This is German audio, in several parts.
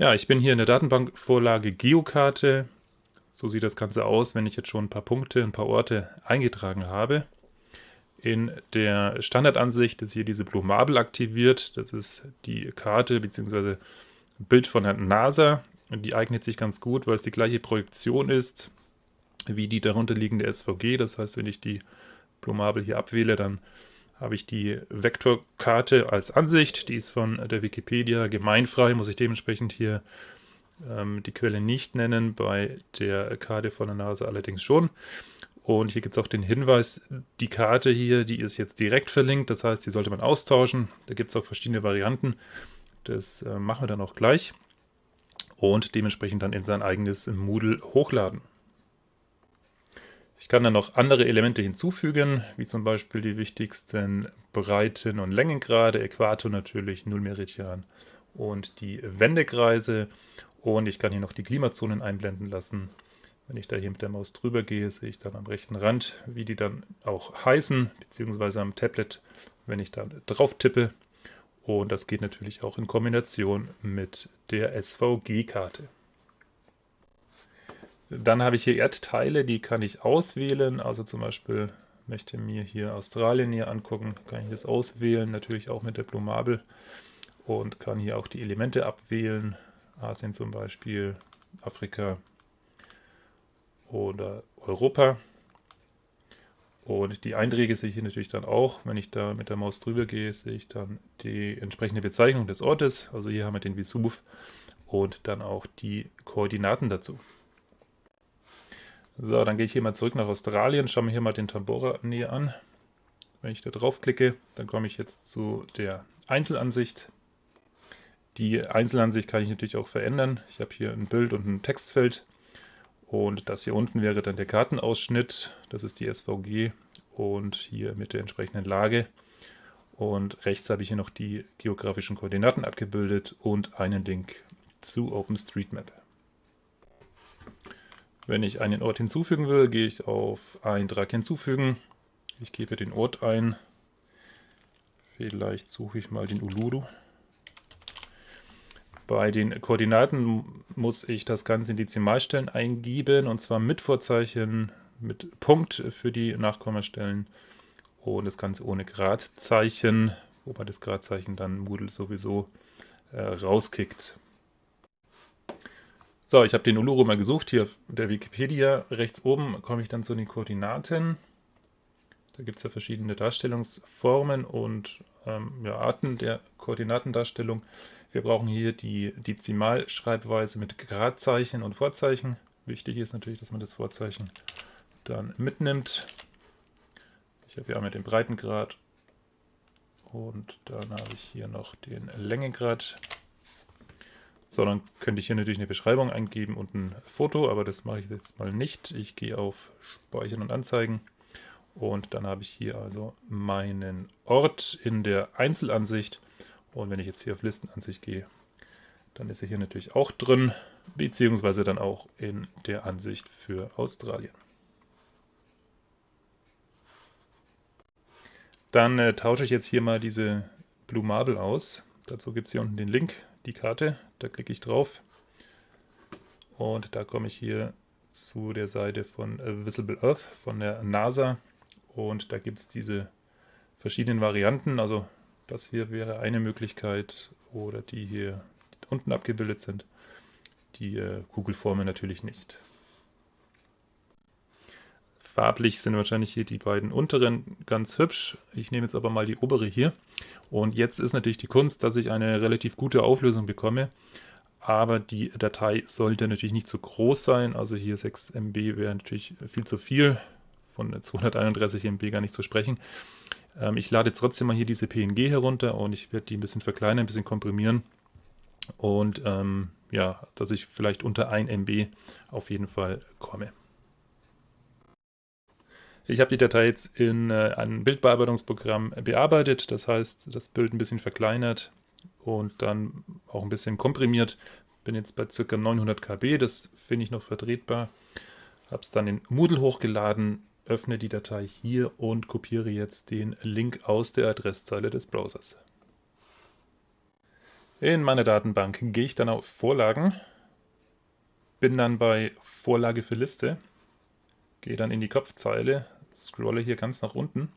Ja, ich bin hier in der Datenbankvorlage Geokarte. So sieht das Ganze aus, wenn ich jetzt schon ein paar Punkte, ein paar Orte eingetragen habe. In der Standardansicht ist hier diese Blue Marble aktiviert. Das ist die Karte bzw. Bild von der NASA. Die eignet sich ganz gut, weil es die gleiche Projektion ist wie die darunterliegende SVG. Das heißt, wenn ich die Blue Marble hier abwähle, dann habe ich die Vektorkarte als Ansicht. Die ist von der Wikipedia gemeinfrei, muss ich dementsprechend hier ähm, die Quelle nicht nennen, bei der Karte von der NASA allerdings schon. Und hier gibt es auch den Hinweis, die Karte hier, die ist jetzt direkt verlinkt, das heißt, die sollte man austauschen. Da gibt es auch verschiedene Varianten. Das äh, machen wir dann auch gleich. Und dementsprechend dann in sein eigenes Moodle hochladen. Ich kann dann noch andere Elemente hinzufügen, wie zum Beispiel die wichtigsten Breiten- und Längengrade, Äquator natürlich, Nullmeridian und die Wendekreise. Und ich kann hier noch die Klimazonen einblenden lassen. Wenn ich da hier mit der Maus drüber gehe, sehe ich dann am rechten Rand, wie die dann auch heißen, beziehungsweise am Tablet, wenn ich da drauf tippe. Und das geht natürlich auch in Kombination mit der SVG-Karte. Dann habe ich hier Erdteile, die kann ich auswählen. Also zum Beispiel möchte mir hier Australien hier angucken, kann ich das auswählen, natürlich auch mit der Blumabel und kann hier auch die Elemente abwählen. Asien zum Beispiel, Afrika oder Europa. Und die Einträge sehe ich hier natürlich dann auch. Wenn ich da mit der Maus drüber gehe, sehe ich dann die entsprechende Bezeichnung des Ortes. Also hier haben wir den Vesuv und dann auch die Koordinaten dazu. So, dann gehe ich hier mal zurück nach Australien, schaue mir hier mal den Tambora näher an. Wenn ich da draufklicke, dann komme ich jetzt zu der Einzelansicht. Die Einzelansicht kann ich natürlich auch verändern. Ich habe hier ein Bild und ein Textfeld. Und das hier unten wäre dann der Kartenausschnitt. Das ist die SVG und hier mit der entsprechenden Lage. Und rechts habe ich hier noch die geografischen Koordinaten abgebildet und einen Link zu OpenStreetMap. Wenn ich einen Ort hinzufügen will, gehe ich auf Eintrag hinzufügen. Ich gebe den Ort ein. Vielleicht suche ich mal den Uluru. Bei den Koordinaten muss ich das Ganze in Dezimalstellen eingeben und zwar mit Vorzeichen, mit Punkt für die Nachkommastellen und das Ganze ohne Gradzeichen, wobei das Gradzeichen dann Moodle sowieso äh, rauskickt. So, ich habe den Uluru mal gesucht, hier auf der Wikipedia. Rechts oben komme ich dann zu den Koordinaten. Da gibt es ja verschiedene Darstellungsformen und ähm, ja, Arten der Koordinatendarstellung. Wir brauchen hier die Dezimalschreibweise mit Gradzeichen und Vorzeichen. Wichtig ist natürlich, dass man das Vorzeichen dann mitnimmt. Ich habe hier einmal den Breitengrad und dann habe ich hier noch den Längengrad. So, dann könnte ich hier natürlich eine Beschreibung eingeben und ein Foto, aber das mache ich jetzt mal nicht. Ich gehe auf Speichern und Anzeigen und dann habe ich hier also meinen Ort in der Einzelansicht. Und wenn ich jetzt hier auf Listenansicht gehe, dann ist er hier natürlich auch drin, beziehungsweise dann auch in der Ansicht für Australien. Dann äh, tausche ich jetzt hier mal diese Blue Marble aus. Dazu gibt es hier unten den Link, die Karte. Da klicke ich drauf und da komme ich hier zu der Seite von Visible Earth von der NASA und da gibt es diese verschiedenen Varianten. Also das hier wäre eine Möglichkeit oder die hier unten abgebildet sind. Die äh, Kugelformen natürlich nicht. Farblich sind wahrscheinlich hier die beiden unteren ganz hübsch. Ich nehme jetzt aber mal die obere hier. Und jetzt ist natürlich die Kunst, dass ich eine relativ gute Auflösung bekomme. Aber die Datei sollte natürlich nicht zu groß sein. Also hier 6 MB wäre natürlich viel zu viel. Von 231 MB gar nicht zu sprechen. Ähm, ich lade trotzdem mal hier diese PNG herunter und ich werde die ein bisschen verkleinern, ein bisschen komprimieren. Und ähm, ja, dass ich vielleicht unter 1 MB auf jeden Fall komme. Ich habe die Datei jetzt in äh, einem Bildbearbeitungsprogramm bearbeitet, das heißt, das Bild ein bisschen verkleinert und dann auch ein bisschen komprimiert. Bin jetzt bei ca. 900 KB, das finde ich noch vertretbar. Habe es dann in Moodle hochgeladen, öffne die Datei hier und kopiere jetzt den Link aus der Adresszeile des Browsers. In meiner Datenbank gehe ich dann auf Vorlagen, bin dann bei Vorlage für Liste, gehe dann in die Kopfzeile, scrolle hier ganz nach unten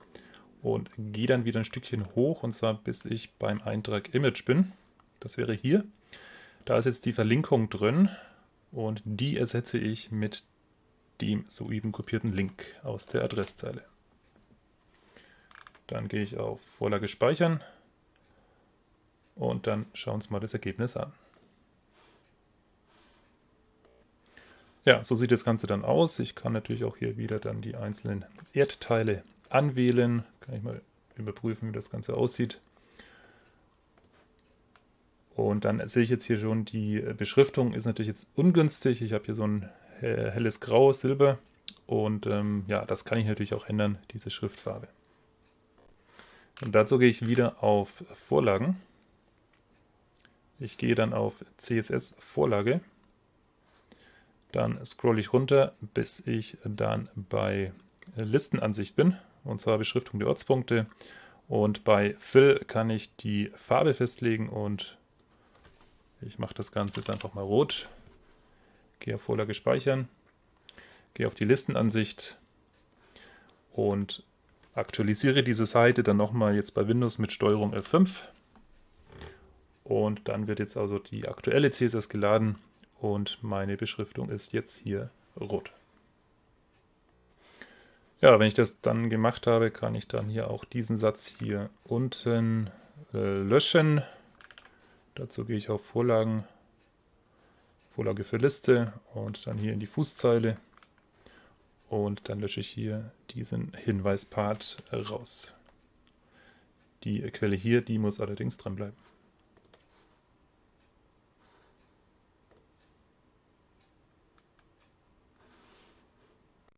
und gehe dann wieder ein Stückchen hoch und zwar bis ich beim Eintrag Image bin. Das wäre hier. Da ist jetzt die Verlinkung drin und die ersetze ich mit dem soeben kopierten Link aus der Adresszeile. Dann gehe ich auf Vorlage speichern und dann schauen wir uns mal das Ergebnis an. Ja, so sieht das Ganze dann aus. Ich kann natürlich auch hier wieder dann die einzelnen Erdteile anwählen. Kann ich mal überprüfen, wie das Ganze aussieht. Und dann sehe ich jetzt hier schon, die Beschriftung ist natürlich jetzt ungünstig. Ich habe hier so ein helles Grau, Silber. Und ähm, ja, das kann ich natürlich auch ändern, diese Schriftfarbe. Und dazu gehe ich wieder auf Vorlagen. Ich gehe dann auf CSS Vorlage. Dann scrolle ich runter, bis ich dann bei Listenansicht bin, und zwar Beschriftung der Ortspunkte. Und bei Fill kann ich die Farbe festlegen und ich mache das Ganze jetzt einfach mal rot. Gehe auf Vorlage speichern, gehe auf die Listenansicht und aktualisiere diese Seite dann nochmal jetzt bei Windows mit Steuerung F5. Und dann wird jetzt also die aktuelle CSS geladen und meine Beschriftung ist jetzt hier rot. Ja, wenn ich das dann gemacht habe, kann ich dann hier auch diesen Satz hier unten äh, löschen. Dazu gehe ich auf Vorlagen, Vorlage für Liste und dann hier in die Fußzeile und dann lösche ich hier diesen Hinweispart raus. Die Quelle hier, die muss allerdings drin bleiben.